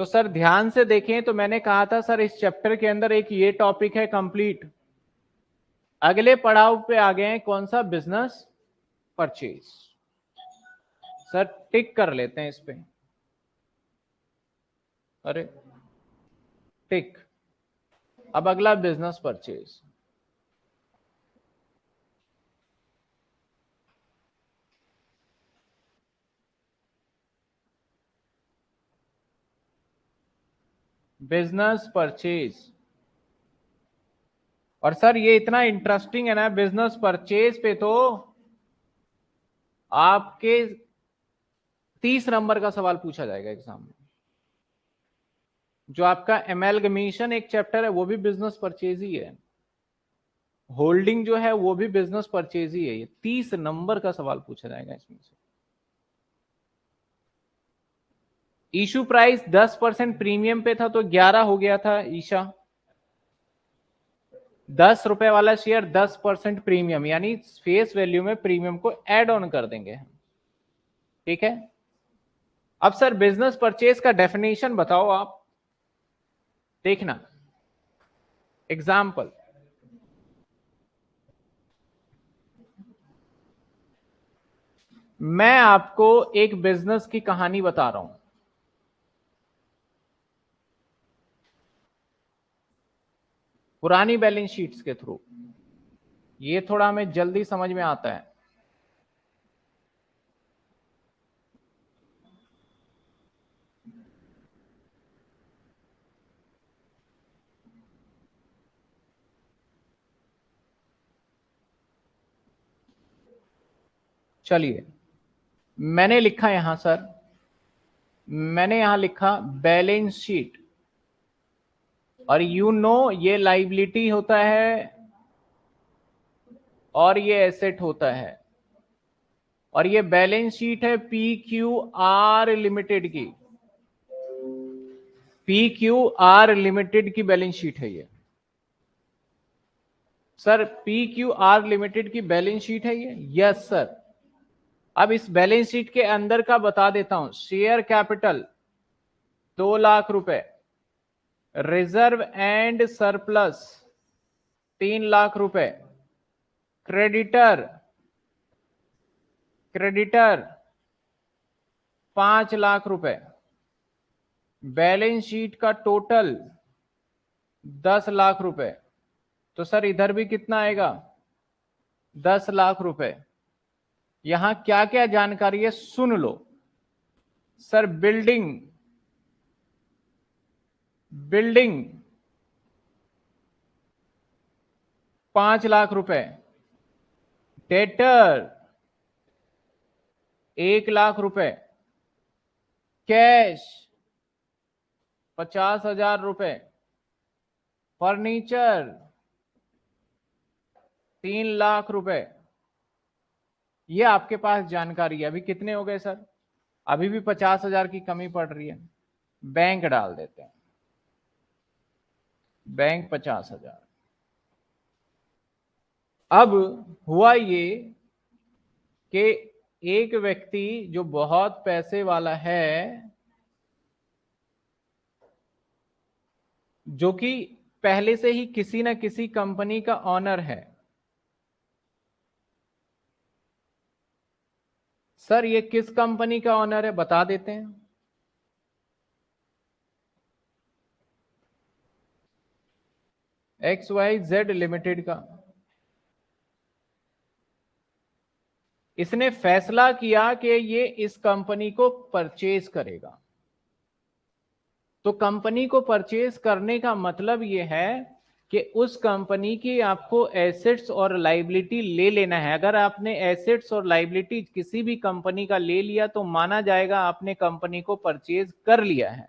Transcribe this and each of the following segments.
तो सर, ध्यान से देखें तो मैंने कहा था, सर, इस चैप्टर के अंदर एक ये टॉपिक है कंप्लीट अगले पड़ाव पे आ गए हैं, कौन सा? बिज़नेस परचेज सर टिक कर लेते हैं इस पे। अरे टिक अब अगला बिज़नेस परचेज बिज़नेस परचेज और सर, ये इतना इंटरेस्टिंग है ना बिज़नेस परचेज पे तो आपके तीस नंबर का सवाल पूछा जाएगा एग्ज़ाम में। जो आपका एमेलगमेशन एक चैप्टर है, वो भी बिज़नेस परचेज ही है। होल्डिंग जो है, वो भी बिज़नेस परचेज ही है। ये तीस नंबर का सवाल पूछा जाएगा इसमें से। इशू प्राइस 10 परसेंट प्रीमियम पे था तो 11 हो गया था, ईशा। दस रुपए वाला शेयर 10 परसेंट प्रीमियम, यानी फेस वैल्यू में प्रीमियम को एड ऑन कर देंगे ठीक है? अब सर बिज़नेस परचेज का डेफिनेशन बताओ आप। देखना। एग्ज़ाम्पल मैं आपको एक बिज़नेस की कहानी बता रहा हूँ। पुरानी बैलेंस शीट्स के थ्रू। ये थोड़ा हमें जल्दी समझ में आता है। चलिए। मैंने लिखा यहाँ, सर। मैंने यहाँ लिखा बैलेंस शीट। और यू नो ये लाइबिलिटी होता है और ये एसेट होता है। और ये बैलेंस शीट है पी क्यू आर लिमिटेड की। पी क्यू आर लिमिटेड की बैलेंस शीट है ये। Sir P Q R limited की बैलेंस शीट है ये? यस सर अब इस बैलेंस शीट के अंदर का बता देता हूँ। शेयर कैपिटल दो लाख रुपए। रिज़र्व एंड सरप्लस, तीन लाख रुपए। क्रेडिटर क्रेडिटर, पाँच लाख रुपए। बैलेंस शीट का टोटल, दस लाख रुपए। तो सर, इधर भी कितना आएगा? दस लाख रुपए। यहाँ क्या क्या जानकारी है, सुन लो। सर, बिल्डिंग बिल्डिंग, पाँच लाख रुपए। डेटर एक लाख रुपए। कैश पचास हज़ार रुपए। फर्नीचर तीन लाख रुपए। ये आपके पास जानकारी है। अभी कितने हो गए, सर? अभी भी पचास हज़ार की कमी पड़ रही है। बैंक डाल देते हैं। बैंक पचास हज़ार। अब हुआ ये कि एक व्यक्ति जो बहुत पैसे वाला है, जो कि पहले से ही किसी ना किसी कंपनी का ऑनर है। सर, ये किस कंपनी का ऑनर है, बता देते हैं। एक्स वाई जेड लिमिटेड का। इसने फैसला किया कि ये इस कंपनी को परचेज करेगा। तो कंपनी को परचेज करने का मतलब ये है कि उस कंपनी की आपको एसेट्स और लाइबिलिटी ले लेना है। अगर आपने एसेट्स और लाइबिलिटी किसी भी कंपनी का ले लिया तो माना जाएगा आपने कंपनी को परचेज कर लिया है।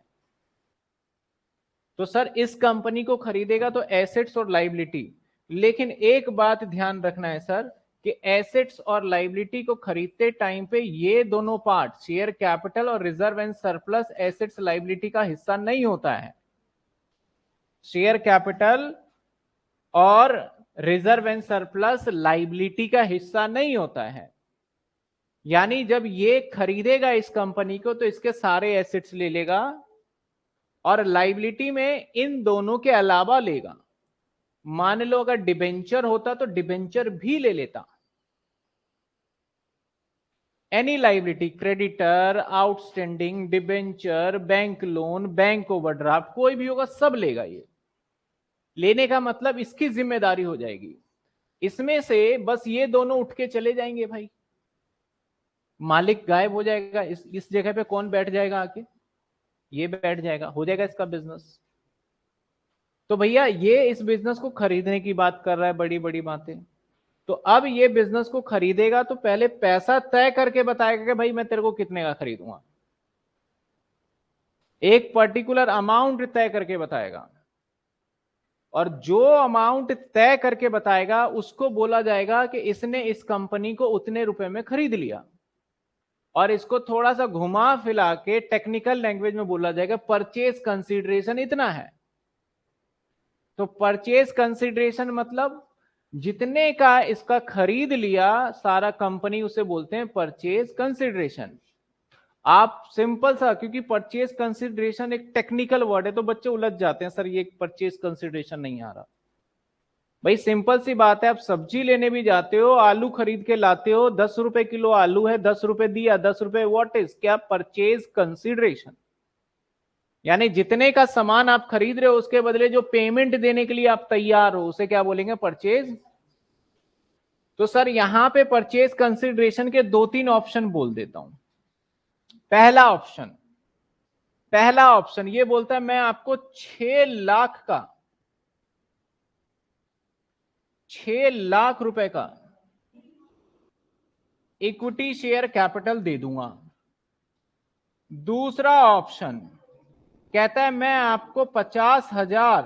तो सर, इस कंपनी को खरीदेगा तो एसेट्स और लाइबिलिटी लेकिन एक बात ध्यान रखना है सर, कि एसेट्स और लाइबिलिटी को खरीदते टाइम पे ये दोनों पार्ट शेयर कैपिटल और reserve and surplus assets liability का हिस्सा नहीं होता है। शेयर कैपिटल और रिज़र्व एंड सरप्लस लाइबिलिटी का हिस्सा नहीं होता है। यानी जब ये खरीदेगा इस कंपनी को तो इसके सारे एसेट्स ले लेगा और लाइबिलिटी में इन दोनों के अलावा लेगा। मान लो अगर डिबेंचर होता तो डिबेंचर भी ले लेता। Any liability creditor outstanding debenture bank loan bank overdraft कोई भी होगा, सब लेगा ये। लेने का मतलब इसकी ज़िम्मेदारी हो जाएगी। इसमें से बस ये दोनों उठ के चले जाएँगे भाई। मालिक गायब हो जाएगा। इस इस जगह पे कौन बैठ जाएगा आके? ये बैठ जाएगा, हो जाएगा इसका बिज़नेस तो भैया, ये इस बिज़नेस को खरीदने की बात कर रहा है, बड़ी बड़ी बातें। तो अब ये बिज़नेस को खरीदेगा तो पहले पैसा तय करके बताएगा कि भाई, मैं तेरे को कितने का खरीदूँगा। एक पर्टिकुलर अमाउंट तय करके बताएगा। और जो अमाउंट तय करके बताएगा, उसको बोला जाएगा कि इसने इस कंपनी को उतने रुपए में खरीद लिया। और इसको थोड़ा सा घुमा फिला के टेक्निकल लैंग्वेज में बोला जाएगा परचेज कंसिडरेशन इतना है। तो परचेज कंसिडरेशन मतलब जितने का इसका खरीद लिया, सारा कंपनी उसे बोलते हैं परचेज कंसिडरेशन आप सिंपल सा, क्योंकि परचेज कंसिडरेशन एक टेक्निकल वर्ड है तो बच्चे उलझ जाते हैं, सर, ये परचेज कंसिडरेशन नहीं आ रहा। भाई, सिंपल सी बात है, आप सब्ज़ी लेने भी जाते हो, आलू खरीद के लाते हो, दस रुपए किलो आलू है, दस रुपए दिया, दस रुपए व्हाट इज़ क्या परचेज कंसिडरेशन यानी जितने का सामान आप खरीद रहे हो, उसके बदले जो पेमेंट देने के लिए आप तैयार हो, उसे क्या बोलेंगे? परचेज तो सर, यहाँ पे परचेज कंसिडरेशन के दो तीन ऑप्शन बोल देता हूँ। पहला ऑप्शन पहला ऑप्शन ये बोलता है, मैं आपको छह लाख का छह लाख रुपए का इक्विटी शेयर कैपिटल दे दूँगा। दूसरा ऑप्शन, कहता है, मैं आपको पचास हज़ार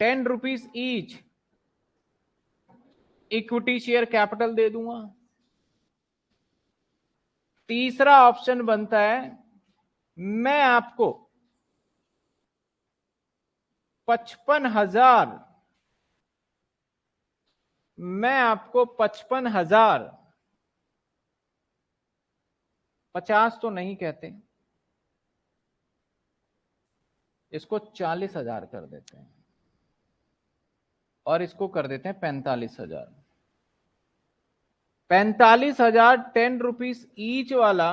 ten rupees each equity share capital दे दूँगा। तीसरा ऑप्शन बनता है, मैं आपको पचपन हज़ार। मैं आपको पचपन हज़ार। पचास तो नहीं कहते। इसको चालीस हज़ार कर देते हैं। और इसको कर देते हैं पैंतालीस हज़ार। पैंतालीस हज़ार टेन रुपीज़ ईच वाला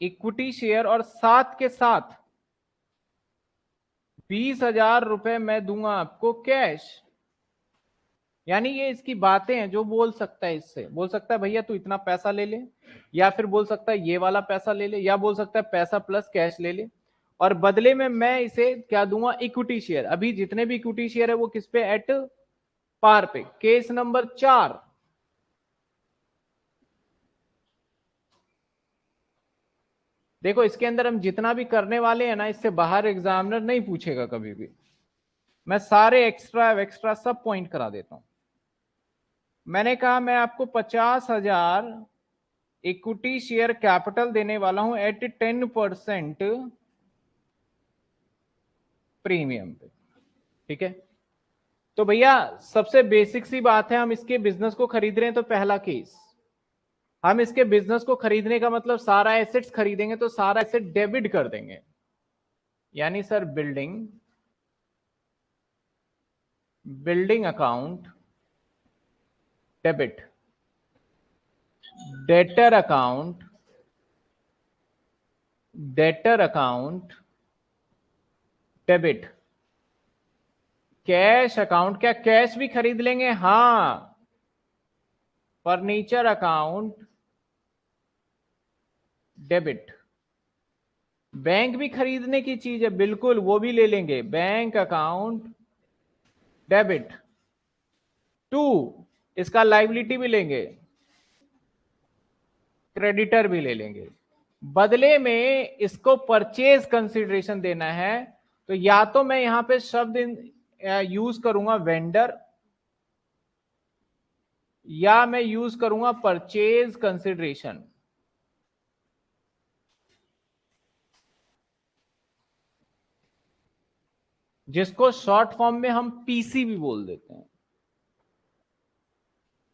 इक्विटी शेयर और साथ के साथ बीस हज़ार रुपए मैं दूँगा आपको कैश। यानी ये इसकी बातें हैं जो बोल सकता है इससे। बोल सकता है, भैया, तू इतना पैसा ले ले। या फिर बोल सकता है, ये वाला पैसा ले ले। या बोल सकता है, पैसा प्लस कैश ले ले। और बदले में मैं इसे क्या दूँगा? Equity share. अभी जितने भी इक्विटी शेयर है वो किस पे? एट पार पे। केस नंबर चार। देखो, इसके अंदर हम जितना भी करने वाले हैं ना, इससे बाहर एग्जामिनर नहीं पूछेगा कभी भी। मैं सारे एक्स्ट्रा एक्स्ट्रा सब पॉइंट करा देता हूँ। मैंने कहा, मैं आपको पचास हज़ार इक्विटी शेयर कैपिटल देने वाला हूँ एट टेन परसेंट प्रीमियम पे। ठीक है? तो भैया, सबसे बेसिक सी बात है, हम इसके बिज़नेस को खरीद रहे हैं तो पहला केस हम इसके बिज़नेस को खरीदने का मतलब सारा एसेट्स खरीदेंगे तो सारा एसेट डेबिट कर देंगे। यानी sir building building account debit debtor account debtor account debit cash account क्या कैश भी खरीद लेंगे? हाँ। Furniture account debit. बैंक भी खरीदने की चीज़ है, बिल्कुल वो भी ले लेंगे। Bank account, debit. टू, इसका लाइबिलिटी भी लेंगे। क्रेडिटर भी ले लेंगे। बदले में इसको परचेज कंसिडरेशन देना है तो या तो मैं यहाँ पे शब्द यूज़ करूँगा वेंडर, या मैं यूज़ करूँगा परचेज कंसिडरेशन। जिसको शॉर्ट फॉर्म में हम पीसी भी बोल देते हैं।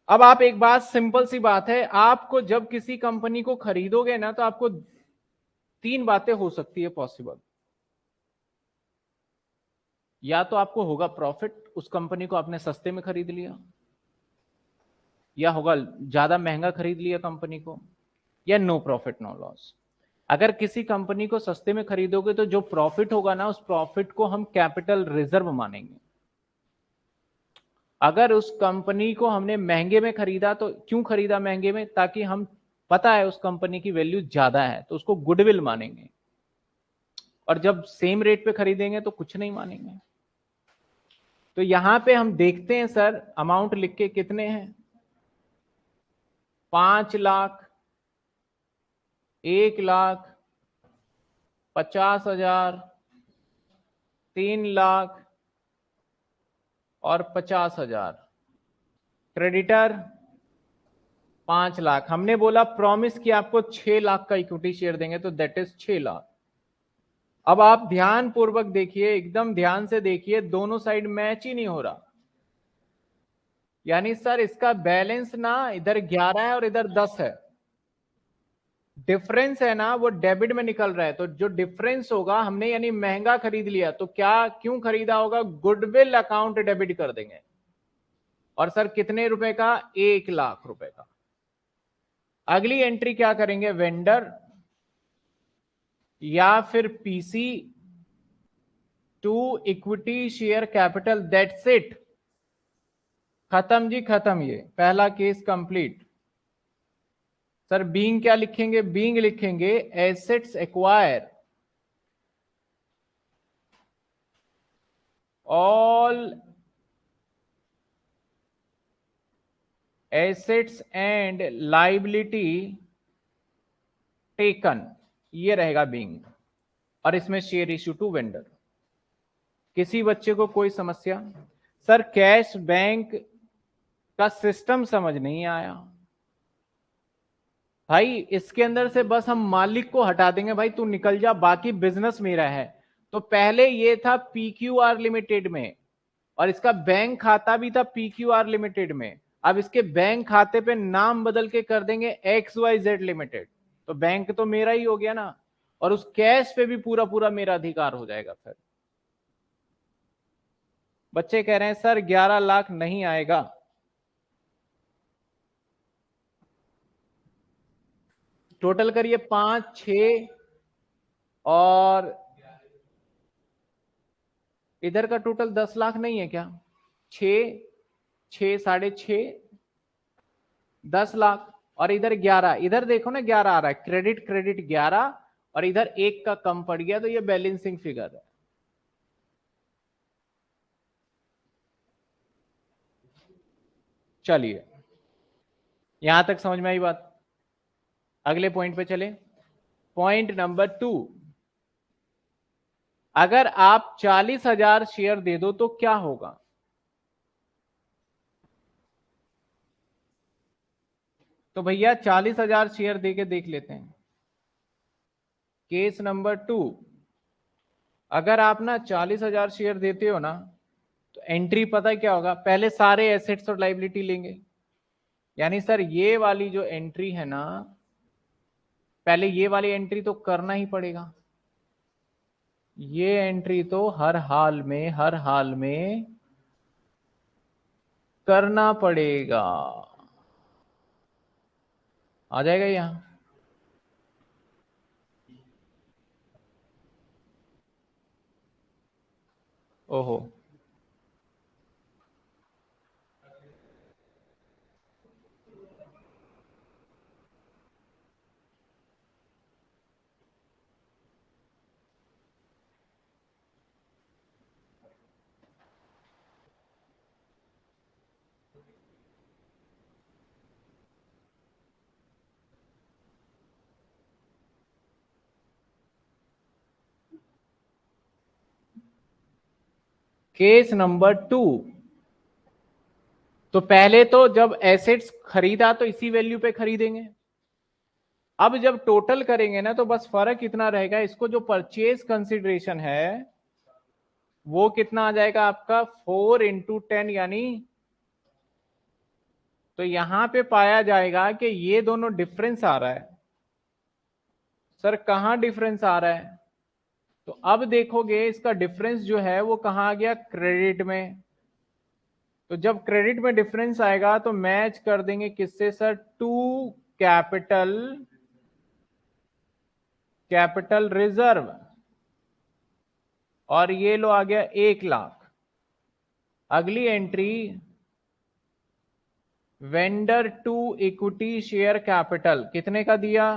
अब आप एक बात, सिंपल सी बात है, आपको जब किसी कंपनी को खरीदोगे ना तो आपको तीन बातें हो सकती है पॉसिबल या तो आपको होगा प्रॉफिट उस कंपनी को आपने सस्ते में खरीद लिया, या होगा ज़्यादा महँगा खरीद लिया कंपनी को, या नो प्रॉफिट नो लॉस अगर किसी कंपनी को सस्ते में खरीदोगे तो जो प्रॉफिट होगा ना, उस प्रॉफिट को हम कैपिटल रिज़र्व मानेंगे। अगर उस कंपनी को हमने महँगे में खरीदा तो क्यों खरीदा महँगे में? ताकि हम, पता है उस कंपनी की वैल्यू ज़्यादा है तो उसको गुडविल मानेंगे। और जब सेम रेट पे खरीदेंगे तो कुछ नहीं मानेंगे। तो यहाँ पे हम देखते हैं, सर, अमाउंट लिख के कितने हैं? पाँच लाख एक लाख पचास हज़ार, तीन लाख और पचास हज़ार। क्रेडिटर पाँच लाख। हमने बोला प्रॉमिस कि आपको छह लाख का इक्विटी शेयर देंगे तो दैट इज़ छह लाख. अब आप ध्यान पूर्वक देखिए, एकदम ध्यान से देखिए, दोनों साइड मैच ही नहीं हो रहा। यानी सर, इसका बैलेंस ना इधर ग्यारह है और इधर दस है। डिफरेंस है ना, वो डेबिट में निकल रहा है। तो जो डिफरेंस होगा, हमने यानी महँगा खरीद लिया तो क्या, क्यों खरीदा होगा? गुडविल अकाउंट डेबिट कर देंगे। और सर, कितने रुपए का? एक लाख रुपए का। अगली एंट्री क्या करेंगे? वेंडर या फिर PC to equity share capital that's it खत्म जी, खत्म ये। पहला केस कंप्लीट सर बीइंग क्या लिखेंगे? बींग लिखेंगे assets acquire all assets and liability taken ये रहेगा बींग और इसमें शेयर इश्यू टू वेंडर किसी बच्चे को कोई समस्या? सर कैश बैंक का सिस्टम समझ नहीं आया। भाई, इसके अंदर से बस हम मालिक को हटा देंगे भाई, तू निकल जा, बाकी बिज़नेस मेरा है। तो पहले ये था पी क्यू आर लिमिटेड में, और इसका बैंक खाता भी था पी क्यू आर लिमिटेड में। अब इसके बैंक खाते पे नाम बदल के कर देंगे एक्स वाई जेड लिमिटेड तो बैंक तो मेरा ही हो गया ना, और उस कैश पे भी पूरा पूरा मेरा अधिकार हो जाएगा फिर। बच्चे कह रहे हैं, सर 11 लाख नहीं आएगा। टोटल करिए पाँच छ और इधर का टोटल दस लाख नहीं है क्या? छ छ साढ़े छ दस लाख और इधर ग्यारह। इधर देखो ना, ग्यारह आ रहा है। क्रेडिट क्रेडिट ग्यारह और इधर एक का कम पड़ गया तो ये बैलेंसिंग फिगर है। चलिए। यहाँ तक समझ में आई बात? अगले पॉइंट पे चले। पॉइंट नंबर टू अगर आप चालीस हज़ार शेयर दे दो तो क्या होगा? तो भैया चालीस हज़ार शेयर दे के देख लेते हैं। केस नंबर टू अगर आप ना चालीस हज़ार शेयर देते हो ना तो एंट्री पता है क्या होगा? पहले सारे एसेट्स और लाइबिलिटी लेंगे। यानी सर, ये वाली जो एंट्री है ना पहले ये वाली एंट्री तो करना ही पड़ेगा। ये एंट्री तो हर हाल में, हर हाल में करना पड़ेगा। आ जाएगा यहाँ। ओहो। Case number two. तो पहले तो जब एसेट्स खरीदा तो इसी वैल्यू पे खरीदेंगे। अब जब टोटल करेंगे ना तो बस फ़र्क इतना रहेगा, इसको जो परचेज कंसिडरेशन है, वो कितना आ जाएगा आपका? फोर इंटू टेन यानी तो यहाँ पे पाया जाएगा कि ये दोनों डिफरेंस आ रहा है। सर, कहाँ डिफरेंस आ रहा है? तो अब देखोगे इसका डिफरेंस जो है वो कहा आ गया? क्रेडिट में। तो जब क्रेडिट में डिफरेंस आएगा तो मैच कर देंगे किससे sir? To capital capital reserve और ये लो आ गया एक लाख। अगली entry vendor to equity share capital कितने का दिया?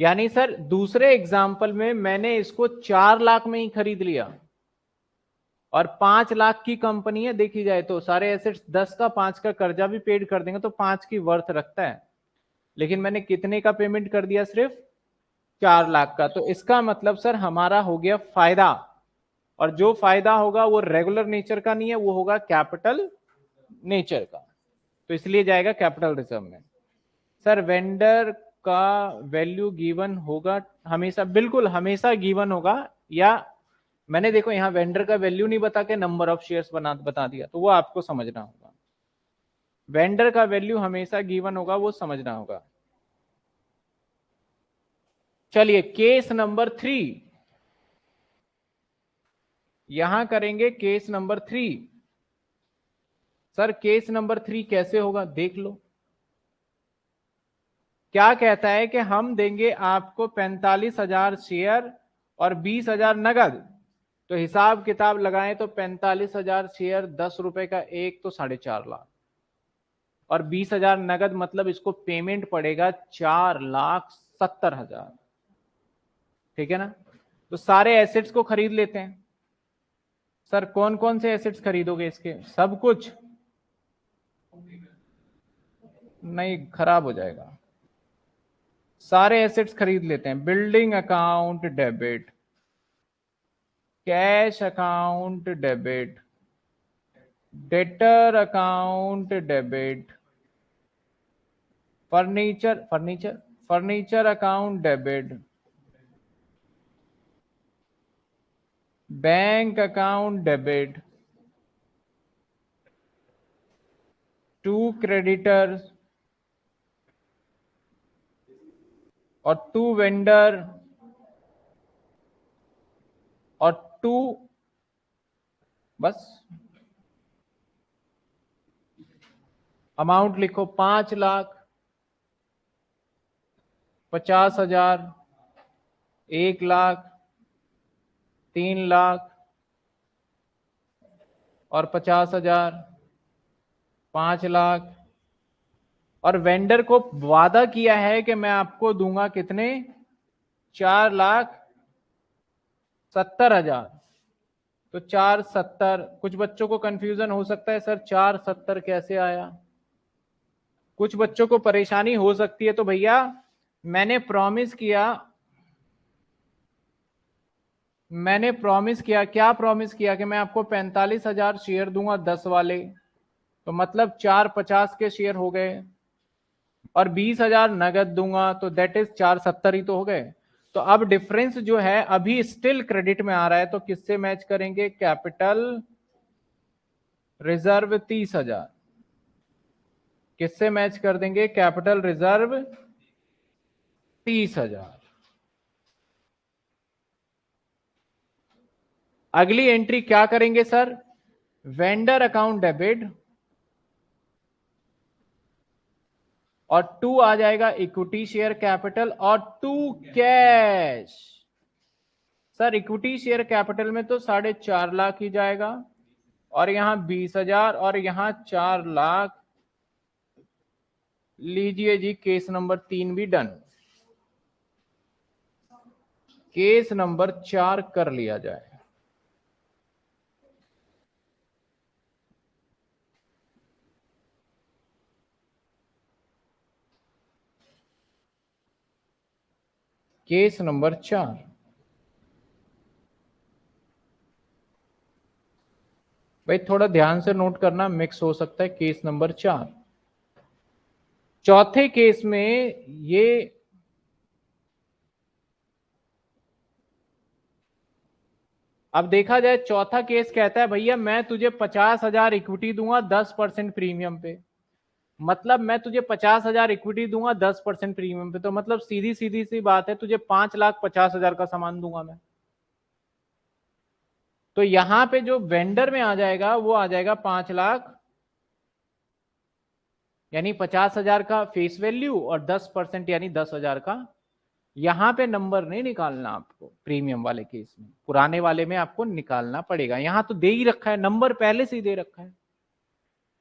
यानी सर, दूसरे एग्ज़ाम्पल में मैंने इसको चार लाख में ही खरीद लिया। और पाँच लाख की कंपनी है, देखी जाए तो। सारे एसेट्स दस का, पाँच का कर्जा भी पेड कर देंगे तो पाँच की वर्थ रखता है। लेकिन मैंने कितने का पेमेंट कर दिया सिर्फ़? चार लाख का। तो इसका मतलब सर, हमारा हो गया फ़ायदा। और जो फ़ायदा होगा, वो रेगुलर नेचर का नहीं है, वो होगा कैपिटल नेचर का। तो इसलिए जाएगा कैपिटल रिज़र्व में। सर वेंडर का वैल्यू गिवन होगा, हमेशा, बिल्कुल हमेशा गिवन होगा, या मैंने देखो यहाँ वेंडर का वैल्यू नहीं बता के नंबर ऑफ़ शेयर्स बना, बता दिया तो वो आपको समझना होगा। वेंडर का वैल्यू हमेशा गिवन होगा, वो समझना होगा। चलिए केस नंबर थ्री यहाँ करेंगे case number three sir case number three कैसे होगा, देख लो। क्या कहता है कि हम देंगे आपको पैंतालीस हज़ार शेयर और बीस हज़ार नगद? तो हिसाब किताब लगाएँ तो पैंतालीस हज़ार शेयर दस रुपए का एक तो साढ़े चार लाख। और बीस हज़ार नगद मतलब इसको पेमेंट पड़ेगा चार लाख सत्तर हज़ार। ठीक है ना? तो सारे एसेट्स को खरीद लेते हैं। सर कौन कौन से एसेट्स खरीदोगे इसके? सब कुछ? नहीं, खराब हो जाएगा। सारे एसेट्स खरीद लेते हैं। Building account debit cash account debit debtor account debit furniture furniture furniture account debit bank account debit to creditors और टू वेंडर और टू बस। अमाउंट लिखो पाँच लाख, पचास हज़ार, एक लाख, तीन लाख और पचास हज़ार, पाँच लाख। और वेंडर को वादा किया है कि मैं आपको दूँगा कितने? चार लाख सत्तर हज़ार। तो चार सत्तर, कुछ बच्चों को कंफ्यूजन हो सकता है, सर, चार सत्तर कैसे आया? कुछ बच्चों को परेशानी हो सकती है तो भैया, मैंने प्रॉमिस किया, मैंने प्रॉमिस किया, क्या प्रॉमिस किया कि मैं आपको पैंतालीस हज़ार शेयर दूँगा दस वाले? तो मतलब चार पचास के शेयर हो गए। और बीस हज़ार नगद दूँगा तो दैट इज़ चार सत्तर ही तो हो गए। तो अब डिफरेंस जो है, अभी स्टिल क्रेडिट में आ रहा है तो किससे मैच करेंगे? कैपिटल रिज़र्व तीस हज़ार। किससे मैच कर देंगे? कैपिटल रिज़र्व तीस हज़ार। अगली एंट्री क्या करेंगे सर वेंडर अकाउंट डेबिट और टू आ जाएगा इक्विटी शेयर कैपिटल और to cash sir equity share capital में तो साढ़े चार लाख ही जाएगा और यहाँ बीस हज़ार और यहाँ चार लाख. लीजिए जी केस नंबर तीन भी डन केस नंबर चार कर लिया जाए। केस नंबर चार। भाई, थोड़ा ध्यान से नोट करना मिक्स हो सकता है केस नंबर चार। चौथे केस में ये अब देखा जाए, चौथा केस कहता है, भैया, मैं तुझे पचास हज़ार इक्विटी दूँगा, दस परसेंट प्रीमियम पे। मतलब मैं तुझे पचास हज़ार इक्विटी दूँगा, दस परसेंट प्रीमियम पे। तो मतलब सीधी सीधी सी बात है, तुझे पाँच लाख पचास हज़ार का सामान दूँगा मैं। तो यहाँ पे जो वेंडर में आ जाएगा, वो आ जाएगा पाँच लाख, यानी पचास हज़ार का फेस वैल्यू और दस परसेंट, यानी दस हज़ार का। यहाँ पे नंबर नहीं निकालना आपको प्रीमियम वाले केस में। पुराने वाले में आपको निकालना पड़ेगा। यहाँ तो दे ही रखा है नंबर पहले से ही दे रखा है।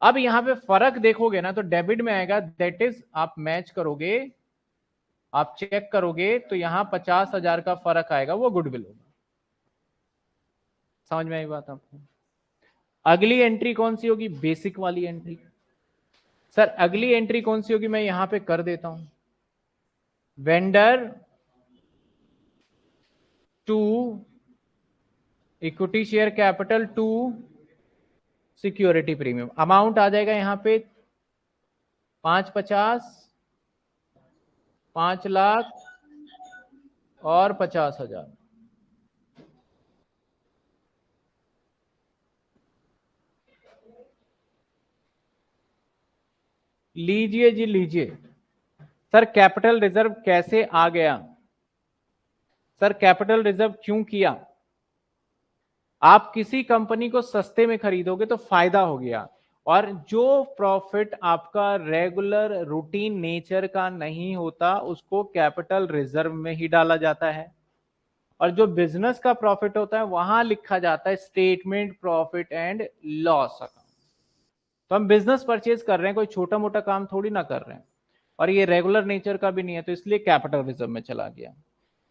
अब यहाँ पे फ़र्क देखोगे ना तो डेबिट में आएगा दैट इज़ आप मैच करोगे, आप चेक करोगे तो यहाँ पचास हज़ार का फ़र्क आएगा, वो गुडविल होगा। समझ में आई बात आपको? अगली एंट्री कौन सी होगी? बेसिक वाली एंट्री सर अगली एंट्री कौन सी होगी? मैं यहाँ पे कर देता हूँ। Vendor to equity share capital to security premium. Amount आ जाएगा यहाँ पे पाँच पचास, पाँच लाख और पचास हज़ार। लीजिए जी, लीजिए। सर, कैपिटल रिज़र्व कैसे आ गया? सर, कैपिटल रिज़र्व क्यों किया? आप किसी कंपनी को सस्ते में खरीदोगे तो फ़ायदा हो गया। और जो प्रॉफिट आपका रेगुलर रूटीन नेचर का नहीं होता, उसको कैपिटल रिज़र्व में ही डाला जाता है। और जो बिज़नेस का प्रॉफिट होता है, वहाँ लिखा जाता है statement profit and loss account. तो हम बिज़नेस परचेज कर रहे हैं, कोई छोटा मोटा काम थोड़ी ना कर रहे हैं। और ये रेगुलर नेचर का भी नहीं है तो इसलिए कैपिटल रिज़र्व में चला गया।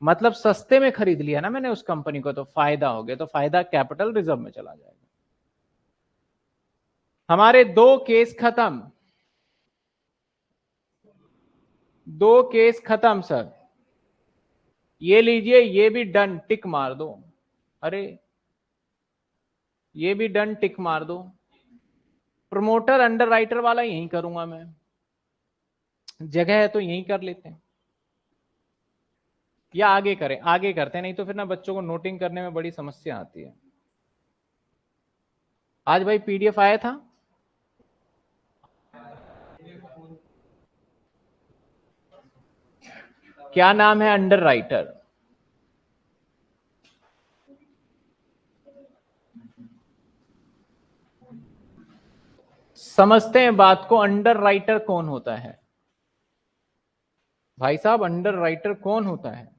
मतलब सस्ते में खरीद लिया ना मैंने उस कंपनी को तो फ़ायदा हो गया तो फ़ायदा कैपिटल रिज़र्व में चला जाएगा। हमारे दो केस खत्म। दो केस खत्म, सर। ये लीजिए, ये भी डन, टिक मार दो। अरे, ये भी डन, टिक मार दो। प्रमोटर अंडर राइटर वाला यही करूँगा मैं। जगह है तो यही कर लेते हैं। या आगे करें, आगे करते हैं, नहीं तो फिर ना बच्चों को नोटिंग करने में बड़ी समस्या आती है। आज भाई पीडीएफ आया था? क्या नाम है अंडर राइटर समझते हैं बात को अंडर राइटर कौन होता है? भाई साहब अंडर राइटर कौन होता है?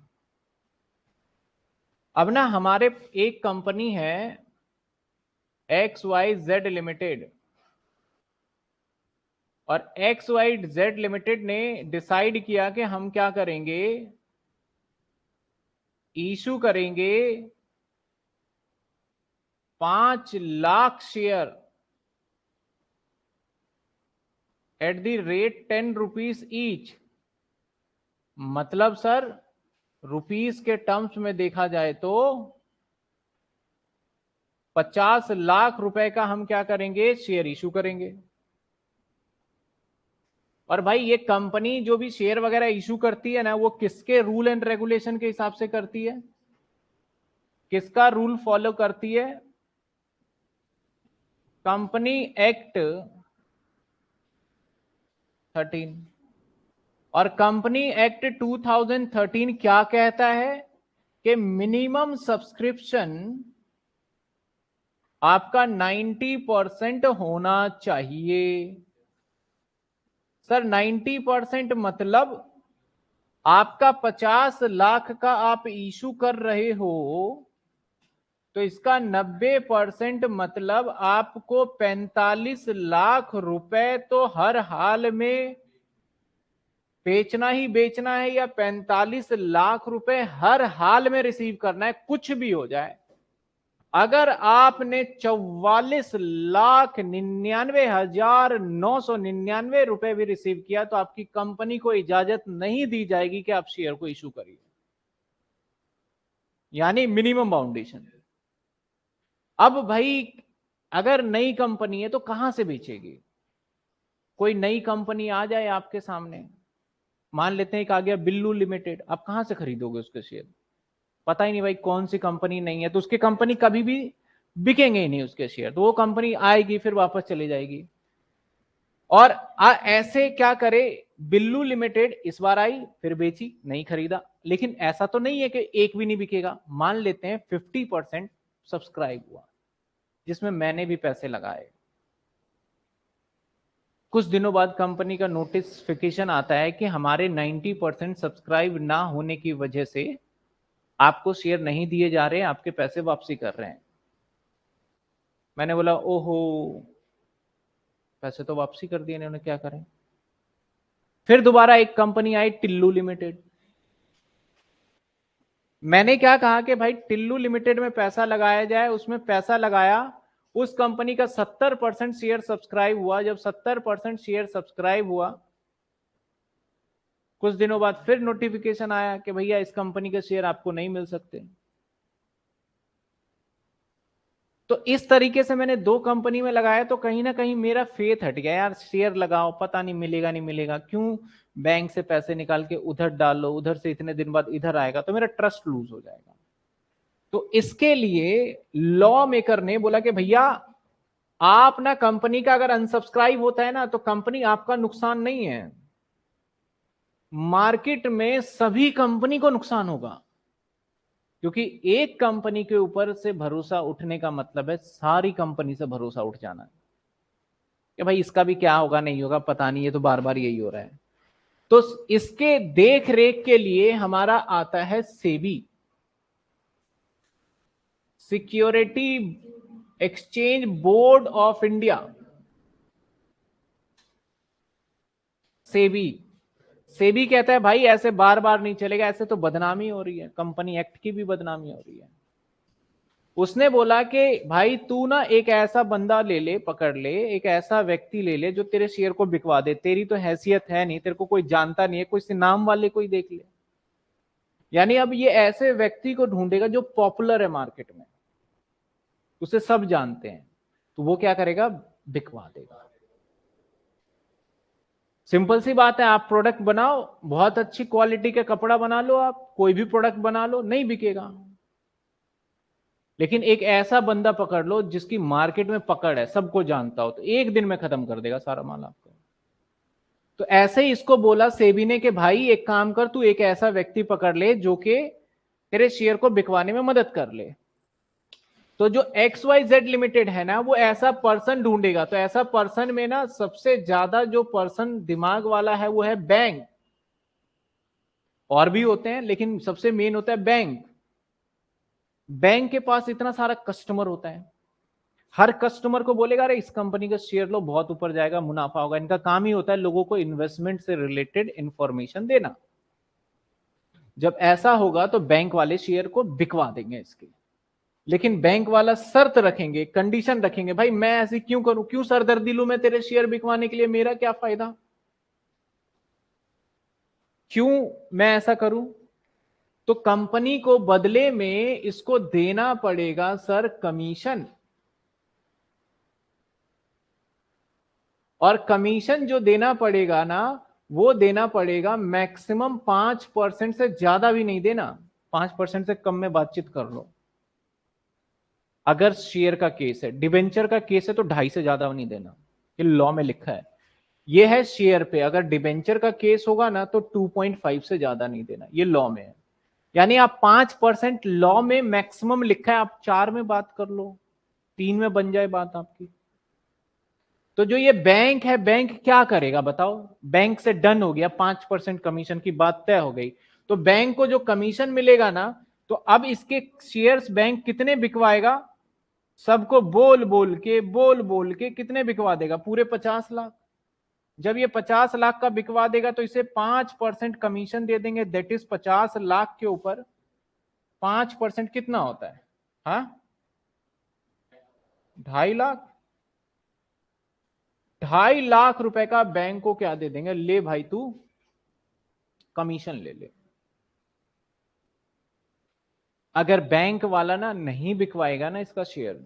अब ना हमारे एक कंपनी है एक्स वाई जेड लिमिटेड और एक्स वाई जेड लिमिटेड ने डिसाइड किया कि हम क्या करेंगे इशू करेंगे पाँच lakh share at the rate ten rupees each मतलब सर रुपीस के टर्म्स में देखा जाए तो पचास लाख रुपए का हम क्या करेंगे? शेयर इशू करेंगे। और भाई, ये कंपनी जो भी शेयर वगैरह इशू करती है ना, वो किसके रूल एंड रेगुलेशन के हिसाब से करती है? किसका रूल फॉलो करती है? कंपनी एक्ट थर्टीन और कंपनी एक्ट 2013 क्या कहता है कि मिनिमम सब्सक्रिप्शन आपका 90 परसेंट होना चाहिए। सर 90 परसेंट मतलब आपका 50 लाख का आप इशू कर रहे हो तो इसका 90 परसेंट मतलब आपको 45 लाख रुपए तो हर हाल में बेचना ही बेचना है या 45 लाख रुपए हर हाल में रिसीव करना है, कुछ भी हो जाए। अगर आपने चौवालीस लाख निन्यानवे हज़ार नौ सौ निन्यानवे रुपए भी रिसीव किया तो आपकी कंपनी को इजाज़त नहीं दी जाएगी कि आप शेयर को इशू करिए। यानी मिनिमम बाउंडेशन अब भाई, अगर नई कंपनी है तो कहाँ से बेचेगी? कोई नई कंपनी आ जाए आपके सामने। मान लेते हैं एक आ गया बिल्लू लिमिटेड आप कहाँ से खरीदोगे उसके शेयर पता ही नहीं भाई कौन सी कंपनी नहीं है तो उसकी कंपनी कभी भी बिकेंगे ही नहीं उसके शेयर तो वो कंपनी आएगी फिर वापस चली जाएगी। और आ, ऐसे क्या करे बिल्लू लिमिटेड इस बार आई फिर बेची नहीं खरीदा। लेकिन ऐसा तो नहीं है कि एक भी नहीं बिकेगा। मान लेते हैं फिफ्टी परसेंट सब्सक्राइब हुआ जिसमें मैंने भी पैसे लगाए। कुछ दिनों बाद कंपनी का नोटिफिकेशन आता है कि हमारे 90 परसेंट सब्सक्राइब ना होने की वजह से आपको शेयर नहीं दिए जा रहे हैं आपके पैसे वापसी कर रहे हैं। मैंने बोला, ओहो, पैसे तो वापसी कर दिए, इन्होंने क्या करें? फिर दोबारा एक कंपनी आई, टिल्लू लिमिटेड। मैंने क्या कहा कि भाई, टिल्लू लिमिटेड में पैसा लगाया जाए, उसमें पैसा लगाया उस कंपनी का सत्तर परसेंट शेयर सब्सक्राइब हुआ। जब सत्तर परसेंट शेयर सब्सक्राइब हुआ, कुछ दिनों बाद फिर नोटिफिकेशन आया कि भैया इस कंपनी के शेयर आपको नहीं मिल सकते। तो इस तरीके से मैंने दो कंपनी में लगाया तो कहीं ना कहीं मेरा फेथ हट गया। यार, शेयर लगाओ, पता नहीं मिलेगा नहीं मिलेगा। क्यों? बैंक से पैसे निकाल के उधर डाल लो, उधर से इतने दिन बाद इधर आएगा तो मेरा ट्रस्ट लूज हो जाएगा। तो इसके लिए लॉ मेकर ने बोला कि भैया, आप ना कंपनी का अगर अनसब्सक्राइब होता है ना तो कंपनी आपका नुकसान नहीं है। मार्केट में सभी कंपनी को नुकसान होगा। क्योंकि एक कंपनी के ऊपर से भरोसा उठने का मतलब है, सारी कंपनी से भरोसा उठ जाना। कि भाई, इसका भी क्या होगा, नहीं होगा, पता नहीं है तो बार बार यही हो रहा है। तो इसके देख रेख के लिए हमारा आता है SEBI. Security exchange board of India SEBI. SEBI कहता है, भाई, ऐसे बार बार नहीं चलेगा, ऐसे तो बदनामी हो रही है। कंपनी एक्ट की भी बदनामी हो रही है। उसने बोला कि, भाई, तू ना एक ऐसा बंदा ले ले, पकड़ ले, एक ऐसा व्यक्ति ले ले जो तेरे शेयर को बिकवा दे। तेरी तो हैसियत है नहीं, तेरे को कोई जानता नहीं है, कोई से नाम वाले कोई देख ले। यानी अब ये ऐसे व्यक्ति को ढूंढेगा जो पॉपुलर है मार्केट में। उसे सब जानते हैं तो वो क्या करेगा? बिकवा देगा। सिंपल सी बात है, आप प्रोडक्ट बनाओ, बहुत अच्छी क्वालिटी का कपड़ा बना लो आप, कोई भी प्रोडक्ट बना लो, नहीं बिकेगा। लेकिन एक ऐसा बंदा पकड़ लो जिसकी मार्केट में पकड़ है, सबको जानता हो तो एक दिन में खत्म कर देगा सारा माल आपको। तो ऐसे ही इसको बोला सेबी ने कि भाई, एक काम कर, तू एक ऐसा व्यक्ति पकड़ ले जो कि तेरे शेयर को बिकवाने में मदद कर ले। तो जो एक्स वाई जेड लिमिटेड है ना, वो ऐसा पर्सन ढूंढेगा। तो ऐसा पर्सन में ना सबसे ज़्यादा जो पर्सन दिमाग वाला है, वो है बैंक और भी होते हैं, लेकिन सबसे मेन होता है बैंक बैंक के पास इतना सारा कस्टमर होता है। हर कस्टमर को बोलेगा, अरे, इस कंपनी का शेयर लो, बहुत ऊपर जाएगा, मुनाफा होगा। इनका काम ही होता है लोगों को इन्वेस्टमेंट से रिलेटेड इंफॉर्मेशन देना। जब ऐसा होगा तो बैंक वाले शेयर को बिकवा देंगे इसके। लेकिन बैंक वाला शर्त रखेंगे कंडीशन रखेंगे, भाई मैं ऐसी क्यों करूँ? क्यों सरदर्दी लू मैं तेरे शेयर बिकवाने के लिए? मेरा क्या फ़ायदा? क्यों मैं ऐसा करूँ? तो कंपनी को बदले में इसको देना पड़ेगा सर कमीशन और कमीशन जो देना पड़ेगा ना, वो देना पड़ेगा मैक्सिमम पाँच परसेंट से ज़्यादा भी नहीं देना। पाँच परसेंट से कम में बातचीत कर लो। अगर शेयर का केस है, डिबेंचर का केस है तो ढाई से ज़्यादा नहीं देना, ये लॉ में लिखा है। ये है शेयर पे, अगर डिबेंचर का केस होगा ना तो 2.5 से ज़्यादा नहीं देना, ये लॉ में है। यानी आप पाँच परसेंट लॉ में मैक्सिमम लिखा है, आप चार में बात कर लो, तीन में बन जाए बात आपकी। तो जो ये बैंक है, बैंक क्या करेगा बताओ? बैंक से डन हो गया, पाँच परसेंट कमीशन की बात तय हो गई। तो बैंक को जो कमीशन मिलेगा ना तो अब इसके शेयर्स बैंक कितने बिकवाएगा? सबको बोल बोल के, बोल बोल के कितने बिकवा देगा? पूरे पचास लाख। जब ये पचास लाख का बिकवा देगा तो इसे पाँच परसेंट कमीशन दे देंगे। दैट इज़ पचास लाख के ऊपर पाँच परसेंट कितना होता है? हा? ढाई लाख। ढाई लाख रुपए का बैंक को क्या दे देंगे? ले भाई तू, कमीशन ले ले। अगर बैंक वाला ना नहीं बिकवाएगा ना इसका शेयर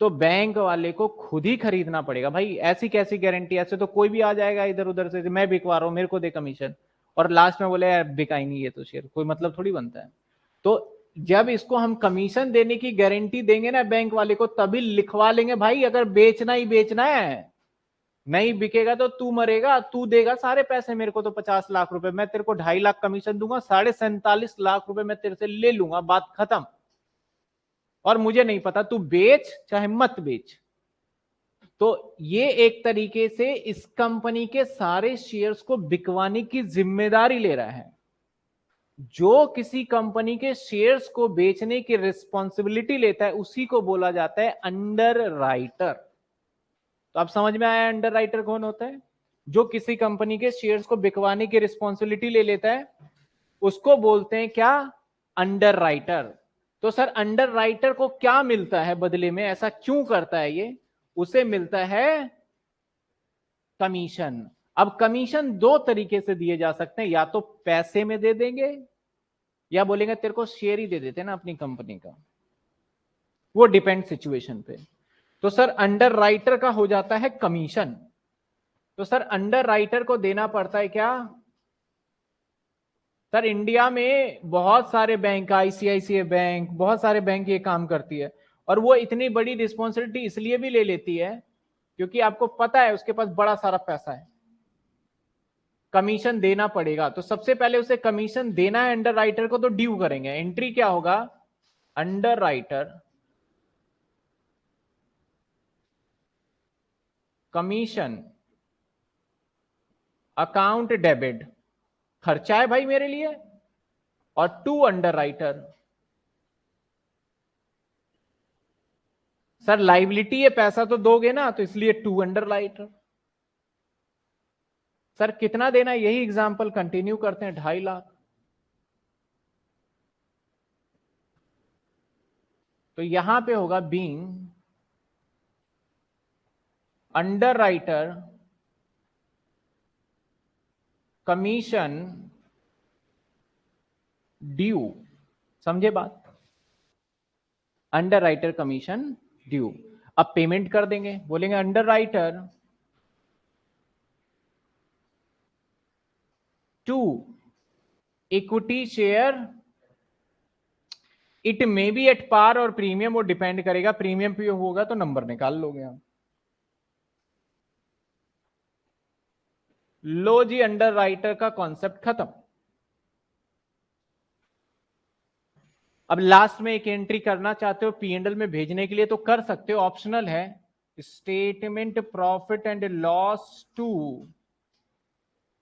तो बैंक वाले को खुद ही खरीदना पड़ेगा। भाई, ऐसी कैसी गारंटी ऐसे तो कोई भी आ जाएगा इधर उधर से, मैं बिकवा रहा हूँ, मेरे को दे कमीशन और लास्ट में बोले, यार बिकाई नहीं है तो शेयर कोई मतलब थोड़ी बनता है। तो जब इसको हम कमीशन देने की गारंटी देंगे ना बैंक वाले को, तभी लिखवा लेंगे, भाई, अगर बेचना ही बेचना है नहीं बिकेगा तो तू मरेगा, तू देगा सारे पैसे मेरे को तो पचास लाख रुपए। मैं तेरे को ढाई लाख कमीशन दूँगा, साढ़े सैंतालीस लाख रुपए मैं तेरे से ले लूँगा, बात खत्म। और मुझे नहीं पता, तू बेच चाहे मत बेच। तो ये एक तरीके से इस कंपनी के सारे शेयर्स को बिकवाने की ज़िम्मेदारी ले रहा है। जो किसी कंपनी के शेयर्स को बेचने की रिस्पॉन्सिबिलिटी लेता है, उसी को बोला जाता है अंडर राइटर तो आप समझ में आया अंडर राइटर कौन होता है? जो किसी कंपनी के शेयर्स को बिकवाने की रिस्पॉन्सिबिलिटी ले लेता है, उसको बोलते हैं क्या? अंडर राइटर तो सर अंडर राइटर को क्या मिलता है बदले में? ऐसा क्यों करता है ये? उसे मिलता है कमीशन अब कमीशन दो तरीके से दिए जा सकते हैं। या तो पैसे में दे देंगे, या बोलेंगे तेरे को शेयर ही दे देते ना अपनी कंपनी का। वो डिपेंड सिचुएशन पे। तो सर अंडर राइटर का हो जाता है कमीशन तो सर अंडर राइटर को देना पड़ता है क्या? सर इंडिया में बहुत सारे बैंक आईसीआईसीआई बैंक बहुत सारे बैंक ये काम करती है और वो इतनी बड़ी रिस्पॉन्सिबिलिटी इसलिए भी ले लेती है क्योंकि आपको पता है उसके पास बड़ा सारा पैसा है। कमीशन देना पड़ेगा। तो सबसे पहले उसे कमीशन देना है अंडर राइटर को तो ड्यू करेंगे। एंट्री क्या होगा? Underwriter commission, account debit, खर्चा है भाई मेरे लिए, और to underwriter sir liability है, पैसा तो दोगे ना तो इसलिए टू अंडर राइटर सर, कितना देना है? यही एग्ज़ाम्पल कंटिन्यू करते हैं, ढाई लाख। तो यहाँ पे होगा बींग राइटर कमीशन ड्यू समझे बात? अंडर राइटर कमीशन ड्यू अब पेमेंट कर देंगे। बोलेंगे underwriter to equity share it may be at par और प्रीमियम वो डिपेंड करेगा। प्रीमियम पे होगा तो नंबर निकाल लोगे आप। लो जी अंडर राइटर का कॉन्सेप्ट खत्म। अब लास्ट में एक एंट्री करना चाहते हो पीएनडल में भेजने के लिए तो कर सकते हो ऑप्शनल है। Statement profit and loss to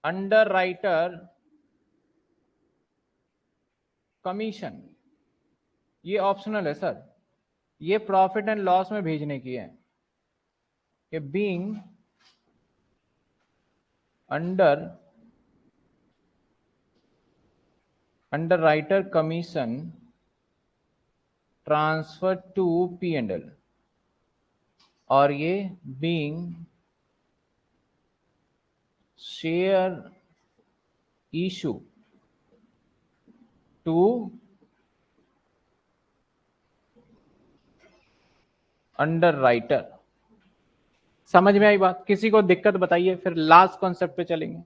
underwriter commission ये ऑप्शनल है सर ये प्रॉफिट एंड लॉस में भेजने की है। कि being underwriter commission transfer to P and L और ये share issue to underwriter समझ में आई बात? किसी को दिक्कत बताइए, फिर लास्ट कॉन्सेप्ट पे चलेंगे।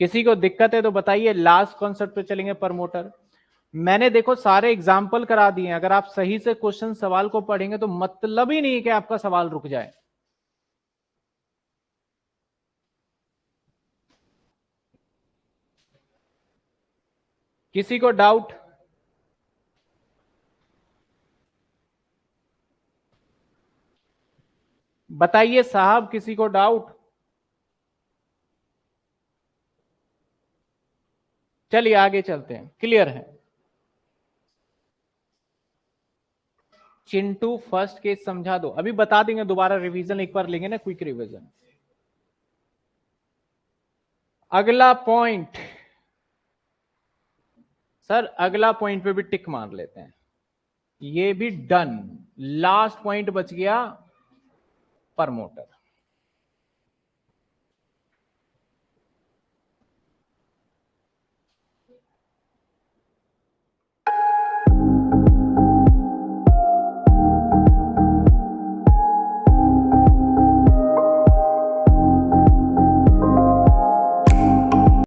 किसी को दिक्कत है तो बताइए लास्ट कॉन्सेप्ट पे चलेंगे प्रमोटर मैंने देखो सारे एग्ज़ाम्पल करा दिए अगर आप सही से क्वेश्चन सवाल को पढ़ेंगे तो मतलब ही नहीं है कि आपका सवाल रुक जाए। किसी को डाउट बताइए साहब, किसी को डाउट चलिए आगे चलते हैं। क्लियर है? चिंटू फ़र्स्ट केस समझा दो। अभी बता देंगे, दोबारा रिवीजन एक बार लेंगे ना क्विक रिवीजन अगला पॉइंट सर, अगला पॉइंट पे भी टिक मार लेते हैं। ये भी डन लास्ट पॉइंट बच गया। प्रमोटर